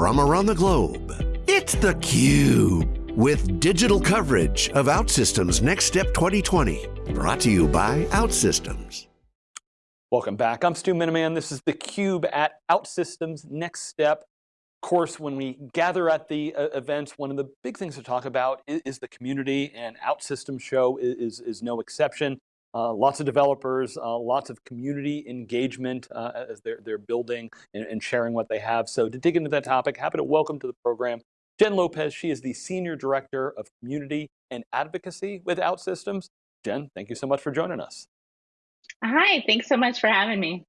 from around the globe. It's theCUBE, with digital coverage of OutSystems Next Step 2020. Brought to you by OutSystems. Welcome back, I'm Stu Miniman. This is theCUBE at OutSystems Next Step. Of course, when we gather at the uh, events, one of the big things to talk about is, is the community and OutSystems Show is, is, is no exception. Uh, lots of developers, uh, lots of community engagement uh, as they're, they're building and, and, sharing what they have. So to dig into that topic, happy to welcome to the program Jen Lopez. She is the Senior Director of Community and Advocacy with OutSystems. Jen, thank you so much for joining us. Hi, thanks so much for having me.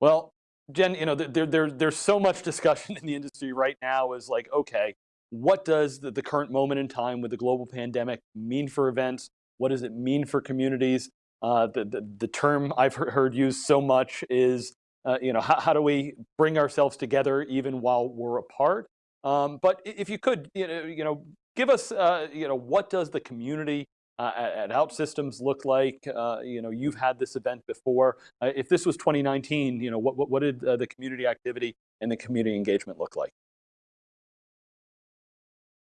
Well, Jen, you know, there, there, there's so much discussion in the industry right now is like, okay, what does the, the current moment in time with the global pandemic mean for events? What does it mean for communities? Uh, the, the, the, term I've heard used so much is, uh, you know, how, how, do we bring ourselves together even while we're apart? Um, but if you could, you know, you know give us, uh, you know, what does the community uh, at, at OutSystems look like? Uh, you know, you've had this event before. Uh, if this was 2019, you know, what, what, what did the community activity and the community engagement look like?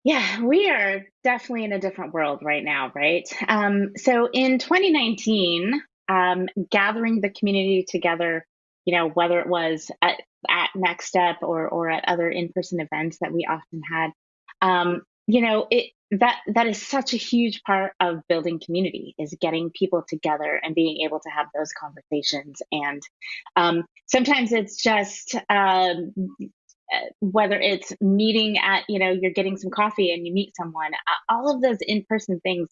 Yeah, we are definitely in a different world right now, right? Um, so in 2019, um, gathering the community together, you know, whether it was at, at Next Step or or at other in-person events that we often had, um, you know, it that that is such a huge part of building community is getting people together and being able to have those conversations and um, sometimes it's just um, whether it's meeting at you know you're getting some coffee and you meet someone all of those in-person things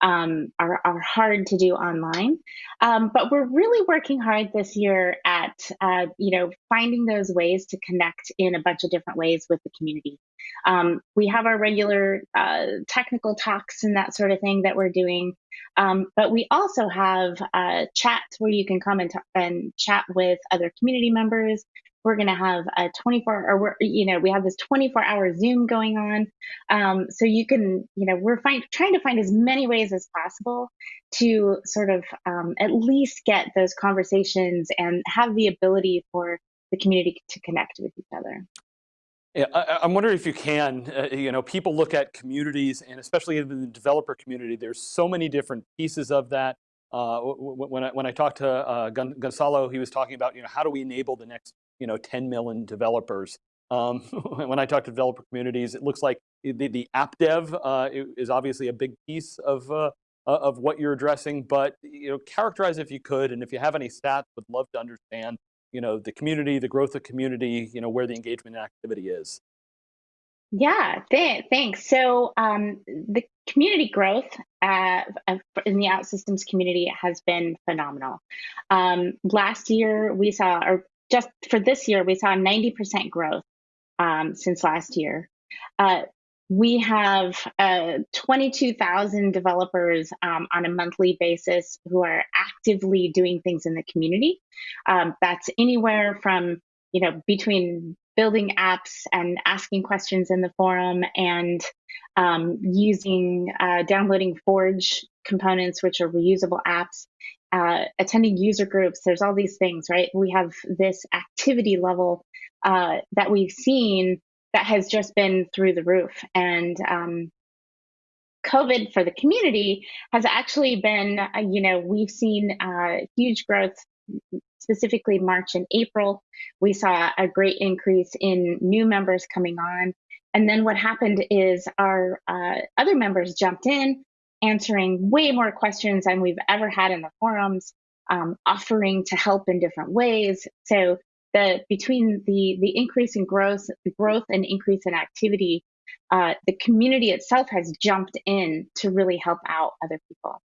um, are, are hard to do online. Um, but we're really working hard this year at uh, you know finding those ways to connect in a bunch of different ways with the community. Um, we have our regular uh, technical talks and that sort of thing that we're doing. Um, but we also have uh, chats where you can come and, and chat with other community members we're going to have a 24 or we're, you know we have this 24 hour zoom going on um, so you can you know we're find, trying to find as many ways as possible to sort of um, at least get those conversations and have the ability for the community to connect with each other yeah, I, am wondering if you can, uh, you know, people look at communities and especially in the developer community, there's so many different pieces of that. Uh, when, I, when I talked to uh, Gonzalo, he was talking about, you know, how do we enable the next you know, 10 million developers. Um, when I talk to developer communities, it looks like the, the app dev uh, is obviously a big piece of, uh, of what you're addressing, but you know, characterize if you could, and if you have any stats, would love to understand you know, the community, the growth of community, you know, where the engagement activity is. Yeah, th thanks. So um, the community growth uh, in the OutSystems community has been phenomenal. Um, last year, we saw, or just for this year, we saw 90% growth um, since last year. Uh, we have uh, 22,000 developers um, on a monthly basis who are actively doing things in the community. Um, that's anywhere from, you know, between building apps and asking questions in the forum and um, using, uh, downloading Forge components, which are reusable apps, uh, attending user groups. There's all these things, right? We have this activity level uh, that we've seen that has just been through the roof. And um, COVID for the community has actually been, uh, you know, we've seen uh, huge growth, specifically March and April. We saw a great increase in new members coming on. And then what happened is our uh, other members jumped in, answering way more questions than we've ever had in the forums, um, offering to help in different ways. So the between the the increase in growth, the growth and increase in activity, uh, the community itself has jumped in to really help out other people.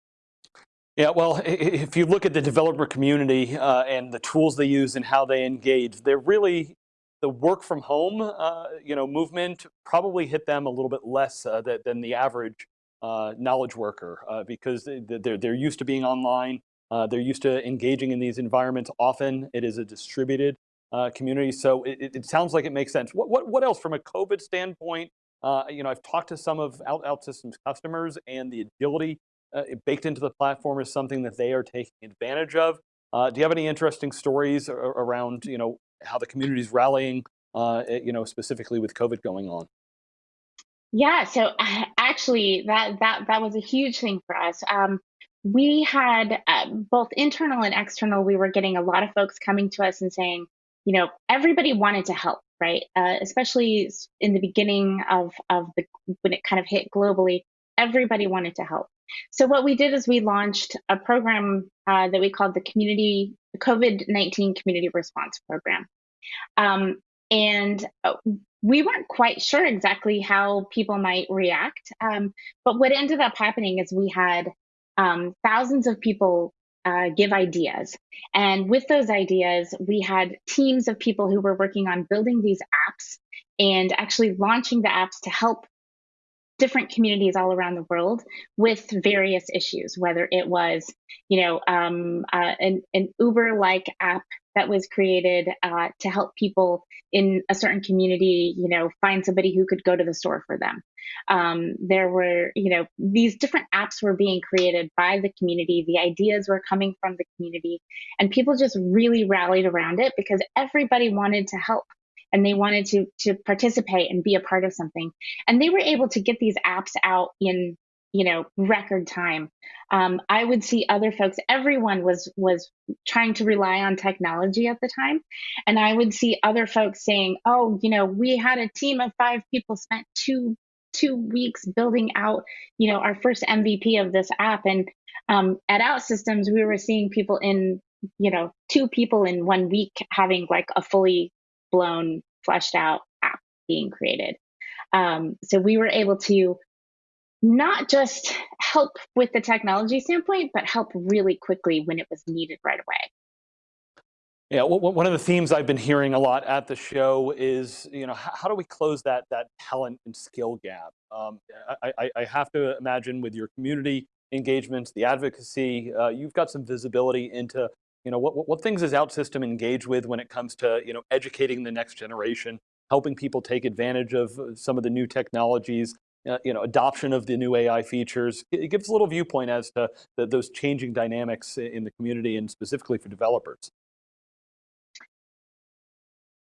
Yeah, well, if you look at the developer community uh, and the tools they use and how they engage, they're really the work from home, uh, you know, movement probably hit them a little bit less uh, than the average uh, knowledge worker uh, because they're, they're used to being online. Uh, they're used to engaging in these environments. Often it is a distributed uh, community. So it, it, sounds like it makes sense. What, what, what else from a COVID standpoint? Uh, you know, I've talked to some of Out, OutSystems customers and the agility uh, baked into the platform is something that they are taking advantage of. do you have any interesting stories around, you know, how the community is rallying you know, specifically with COVID going on? Yeah, so actually, that that that was a huge thing for us. Um, we had uh, both internal and external. We were getting a lot of folks coming to us and saying, you know, everybody wanted to help, right? Uh, especially in the beginning of of the when it kind of hit globally, everybody wanted to help. So what we did is we launched a program uh, that we called the Community COVID nineteen Community Response Program. Um, and uh, we weren't quite sure exactly how people might react. Um, but what ended up happening is we had um, thousands of people uh, give ideas. And with those ideas, we had teams of people who were working on building these apps and actually launching the apps to help different communities all around the world with various issues, whether it was, you know, um, uh, an, an Uber-like app that was created uh, to help people in a certain community, you know, find somebody who could go to the store for them. Um, there were, you know, these different apps were being created by the community. The ideas were coming from the community, and people just really rallied around it because everybody wanted to help and they wanted to to participate and be a part of something and they were able to get these apps out in you know record time. Um, i would see other folks everyone was was trying to rely on technology at the time. And i would see other folks saying oh you know we had a team of five people spent two two weeks building out you know our first mvp of this app. And um, at OutSystems we were seeing people in you know two people in one week having like a fully blown, fleshed out app being created. Um, so we were able to not just help with the technology standpoint, but help really quickly when it was needed right away. Yeah, one of the themes I've been hearing a lot at the show is, you know, how do we close that that talent and skill gap? Um, I, I, have to imagine with your community engagements, the advocacy, uh, you've got some visibility into you know, what, what things does OutSystem engage with when it comes to, you know, educating the next generation, helping people take advantage of uh, some of the new technologies, uh, you know, adoption of the new AI features. It gives a little viewpoint as to the, those changing dynamics in the community and specifically for developers.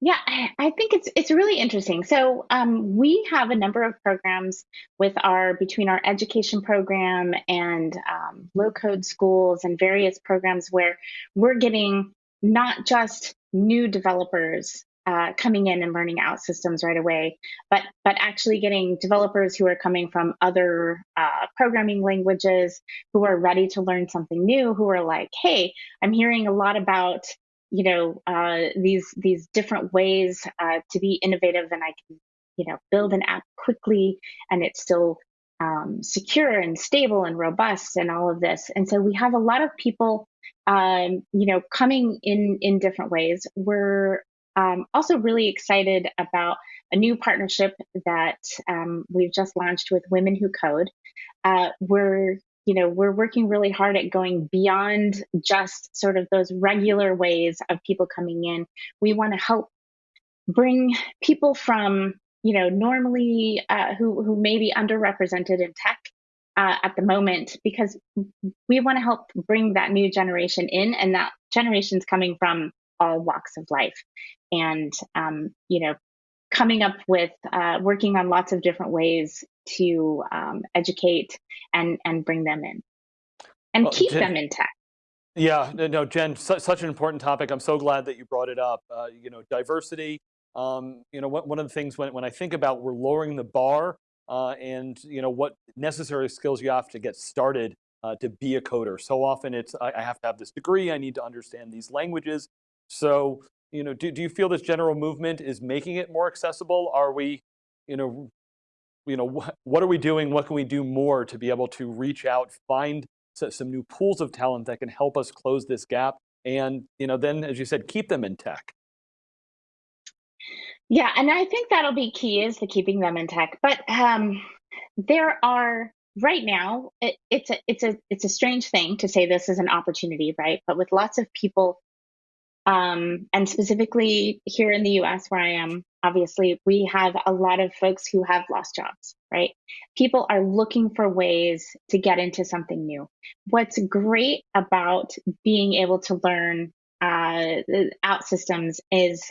Yeah, I think it's it's really interesting. So um, we have a number of programs with our between our education program and um, low code schools and various programs where we're getting not just new developers uh, coming in and learning OutSystems right away, but but actually getting developers who are coming from other uh, programming languages who are ready to learn something new, who are like, hey, I'm hearing a lot about you know uh, these these different ways uh, to be innovative and i can you know build an app quickly and it's still um, secure and stable and robust and all of this. And so we have a lot of people um, you know coming in in different ways. We're um, also really excited about a new partnership that um, we've just launched with women who code uh, we're you know, we're working really hard at going beyond just sort of those regular ways of people coming in. We want to help bring people from, you know, normally uh, who who may be underrepresented in tech uh, at the moment, because we want to help bring that new generation in, and that generation's coming from all walks of life, and um, you know, coming up with uh, working on lots of different ways to um, educate and and bring them in and well, keep Jen, them in tech. Yeah, no, Jen, su such an important topic. I'm so glad that you brought it up. Uh, you know, diversity. Um, you know, one of the things when when I think about we're lowering the bar uh, and you know what necessary skills you have to get started uh, to be a coder. So often it's I, I have to have this degree. I need to understand these languages. So you know, do, do you feel this general movement is making it more accessible? Are we, you know, you know, what, what are we doing? What can we do more to be able to reach out, find some new pools of talent that can help us close this gap? And, you know, then, as you said, keep them in tech. Yeah, and I think that'll be key is to keeping them in tech. But um, there are right now it, it's a it's a it's a strange thing to say this is an opportunity, right? But with lots of people um, and specifically here in the US, where I am, obviously, we have a lot of folks who have lost jobs, right? People are looking for ways to get into something new. What's great about being able to learn uh, OutSystems is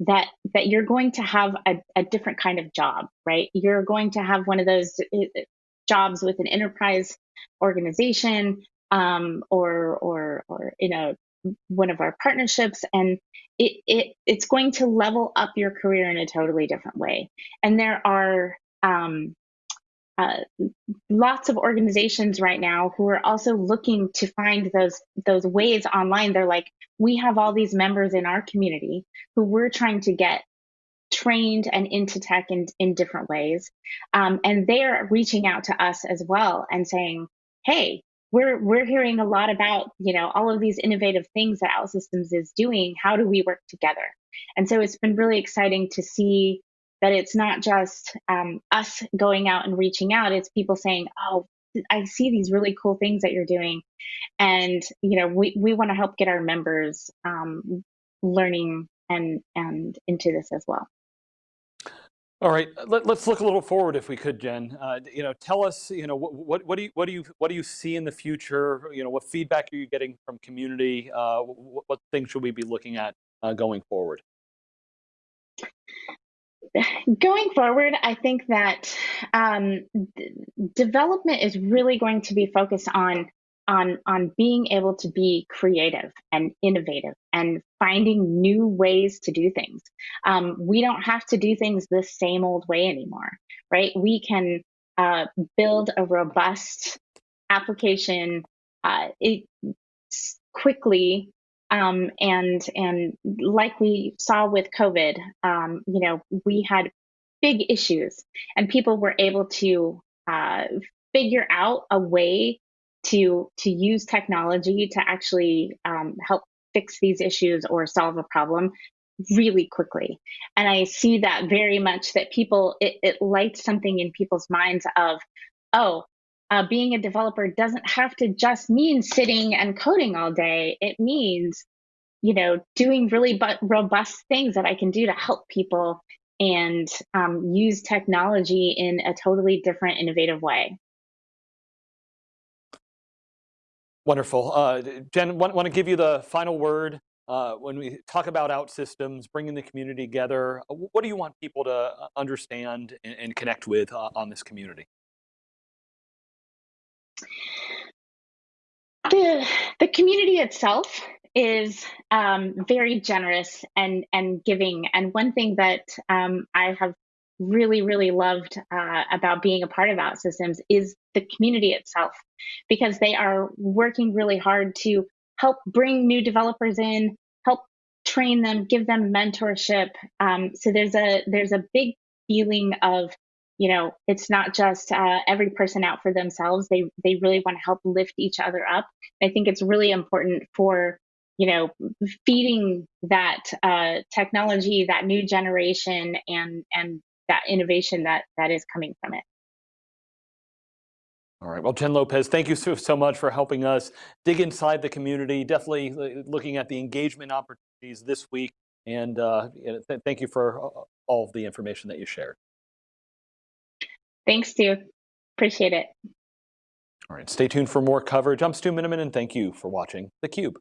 that that you're going to have a, a different kind of job, right? You're going to have one of those uh, jobs with an enterprise organization um, or or or in a one of our partnerships and it, it it's going to level up your career in a totally different way. And there are um, uh, lots of organizations right now who are also looking to find those those ways online. They're like we have all these members in our community who we're trying to get trained and into tech in, in different ways. Um, and they're reaching out to us as well and saying hey we're we're hearing a lot about you know all of these innovative things that OutSystems is doing. How do we work together? And so it's been really exciting to see that it's not just um, us going out and reaching out. It's people saying, "Oh, I see these really cool things that you're doing," and you know we we want to help get our members um, learning and and into this as well. All right, Let, us look a little forward if we could, Jen. Uh, you know, tell us, you know, what, what, what, do you, what do you, what do you see in the future? You know, what feedback are you getting from community? Uh, what, what, things should we be looking at uh, going forward? Going forward, I think that um, development is really going to be focused on on on being able to be creative and innovative and finding new ways to do things. Um, we don't have to do things the same old way anymore, right? We can uh, build a robust application uh, it, quickly um, and and like we saw with COVID, um, you know, we had big issues, and people were able to uh, figure out a way to to use technology to actually um, help fix these issues or solve a problem really quickly. And i see that very much that people it, it lights something in people's minds of oh uh, being a developer doesn't have to just mean sitting and coding all day. It means you know doing really robust things that i can do to help people and um, use technology in a totally different innovative way Wonderful. Uh, Jen, want, want to give you the final word. Uh, when we talk about OutSystems, bringing the community together, uh, what do you want people to uh, understand and, and connect with uh, on this community? The, the community itself is um, very generous and, and giving. And one thing that um, I have really, really loved uh, about being a part of OutSystems is the community itself, because they are working really hard to help bring new developers in, help train them, give them mentorship. Um, so there's a there's a big feeling of you know it's not just uh, every person out for themselves. They they really want to help lift each other up. I think it's really important for you know feeding that uh, technology, that new generation, and and that innovation that that is coming from it. All right, well, Jen Lopez, thank you so, so much for helping us dig inside the community, definitely uh, looking at the engagement opportunities this week, and uh, th thank you for all of the information that you shared. Thanks, Stu. Appreciate it. All right, stay tuned for more coverage. I'm Stu Miniman, and thank you for watching theCUBE.